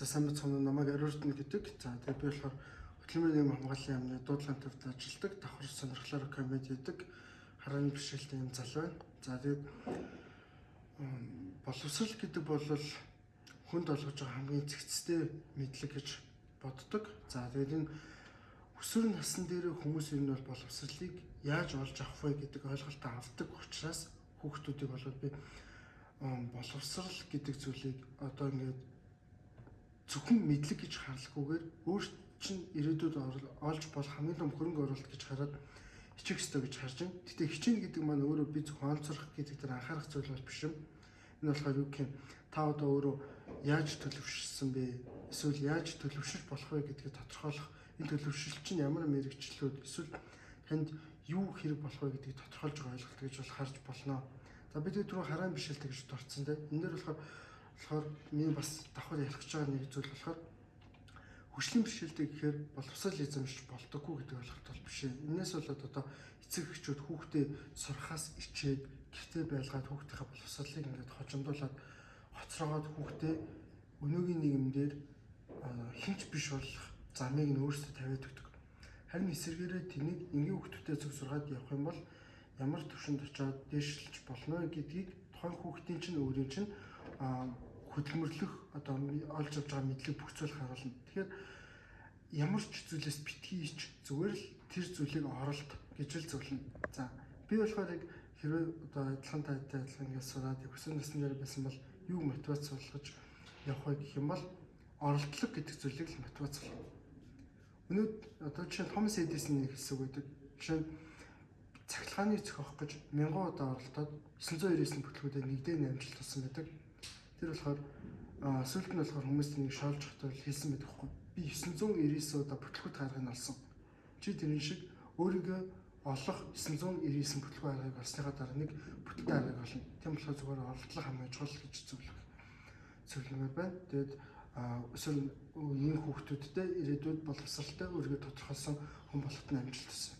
За сайн бацхан намайг Ариурдна гэдэг. За тэгээ би болохоор хөтөлмөрийн хамгааллын яамны дуудлага төвд ажилладаг. Давхар сонирхлоор комеди хийдэг. Харааны бишрэлтэй юм залуу байна. За тэгээд боловсрал гэдэг бол хүнд олгож байгаа хамгийн цэгцтэй мэдлэг гэж боддог. За тэгээд энэ өсвөр насны дээр хүмүүс ер нь бол боловсралыг яаж олж авах вэ гэдэг ойлголтоо авдаг учраас хүүхдүүдийг бол би боловсрал гэдэг зүйлийг одоо ингээд зөвхөн мэдлэг гэж харлахгүйгээр өөрт чинь ирээдүйд олж болох хамгийн том хөрөнгө оруулалт гэж хараад хичих ёстой гэж харж байна. Гэтэ хичээнэ гэдэг маань өөрөө би зөвхөн онцорох гэдэг дээр анхаарах зүйл бол биш юм. Энэ болохоор юу гэх юм та одоо өөрөө яаж төлөвшсөн бэ? Эсвэл яаж төлөвшөж болох вэ гэдгийг тодорхойлох энэ төлөвшил чинь ямар мэрэгчлүүд эсвэл танд юу хэрэг болох вэ гэдгийг тодорхойлж ойлголт гэж бол харж болно. За бид түрүү хараан бишэлтэй гэж дурдсан те. Энэ дээр болохоор болохоор миний бас давхар ярих гэж байгаа нэг зүйл болохоор хөшлийн бишэлтэй гэхээр боловсрал эзэмшиж болдоггүй гэдэг ойлголт бол биш ээ. Энээс болоод одоо эцэг эхчүүд хүүхдээ сурахаас ичээд гэртээ байлгаад хүүхдийнхээ боловсралыг ингээд хожимдуулаад хоцроогоод хүүхдээ өнөөгийн нийгэмдэр хинч биш болох замыг нь өөрсдөө тавиад өгдөг. Харин эсвэргээрээ тэнийг энгийн хүүхдүүдэд зөв сургаад явах юм бол ямар төвшөнд очиод дээшлж болно гэдгийг тухайн хүүхдийн чинь өөрийн чинь хөдөлмөрлөх одоо олж авч байгаа мэдлэг зүйл харуулна. Тэгэхээр ямар ч зүйлээс битгий ич зүгээр л тэр зүйлийг оролт гэж л зөвлөнө. За би болохоор яг хэрвээ одоо адилхан таатай адилхан ингээд сураад өсвөр насны байсан бол юу мотивац болгож явах вэ гэх юм бол оролдлого гэдэг зүйлийг л мотивац болгох. Өнөөд одоо жишээ Томас Эдисоны нэг хэсэг байдаг. Жишээ нь цахилгааныг зохиох гэж мянган удаа оролдоод 999 бүтлгүүдэд нэгдээ намжилт болсон байдаг. Тэр болохоор аа, сүүлд нь болохоор хүмүүс тэнийг шоолж хотол хэлсэн байдаг хгүй. Би 999 удаа бүтлгүүд гаргыг олсон. Чи тэрэн шиг өөрийгөө олох 999 бүтлгүй аргыг олсныхаа дараа нэг бүтэлтэй аргыг олно. Тийм болохоор зүгээр оролдлого хамгийн чухал гэж зөвлөх зөвлөмөр байна. Тэгээд эсвэл ийм хүүхдүүдтэй ирээдүйд боловсралтай өөрийгөө тодорхойлсон хүн болоход нь амжилт хүсье.